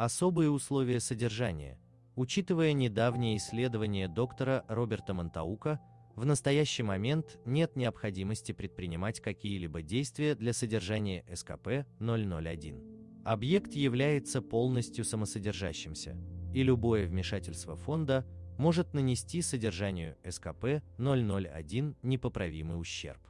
Особые условия содержания. Учитывая недавнее исследование доктора Роберта Монтаука, в настоящий момент нет необходимости предпринимать какие-либо действия для содержания СКП-001. Объект является полностью самосодержащимся, и любое вмешательство фонда может нанести содержанию СКП-001 непоправимый ущерб.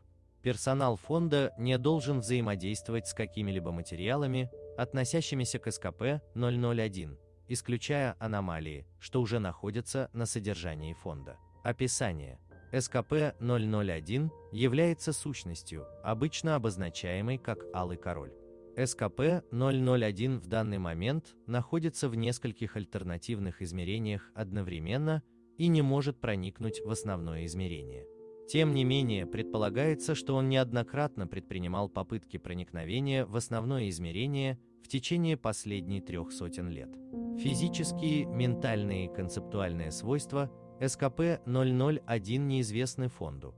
Персонал фонда не должен взаимодействовать с какими-либо материалами, относящимися к СКП-001, исключая аномалии, что уже находятся на содержании фонда. Описание. СКП-001 является сущностью, обычно обозначаемой как «алый король». СКП-001 в данный момент находится в нескольких альтернативных измерениях одновременно и не может проникнуть в основное измерение. Тем не менее, предполагается, что он неоднократно предпринимал попытки проникновения в основное измерение в течение последних трех сотен лет. Физические, ментальные и концептуальные свойства СКП-001 неизвестны фонду,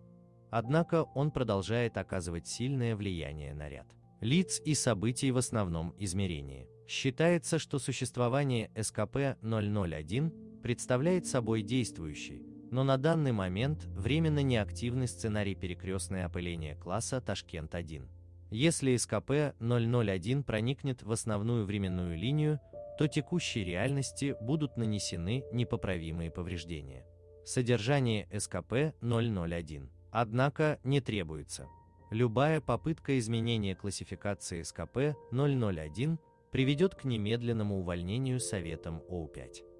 однако он продолжает оказывать сильное влияние на ряд лиц и событий в основном измерении. Считается, что существование СКП-001 представляет собой действующий, но на данный момент временно неактивный сценарий перекрестное опыление класса Ташкент-1. Если СКП-001 проникнет в основную временную линию, то текущей реальности будут нанесены непоправимые повреждения. Содержание СКП-001, однако, не требуется. Любая попытка изменения классификации СКП-001 приведет к немедленному увольнению Советом ОУ-5.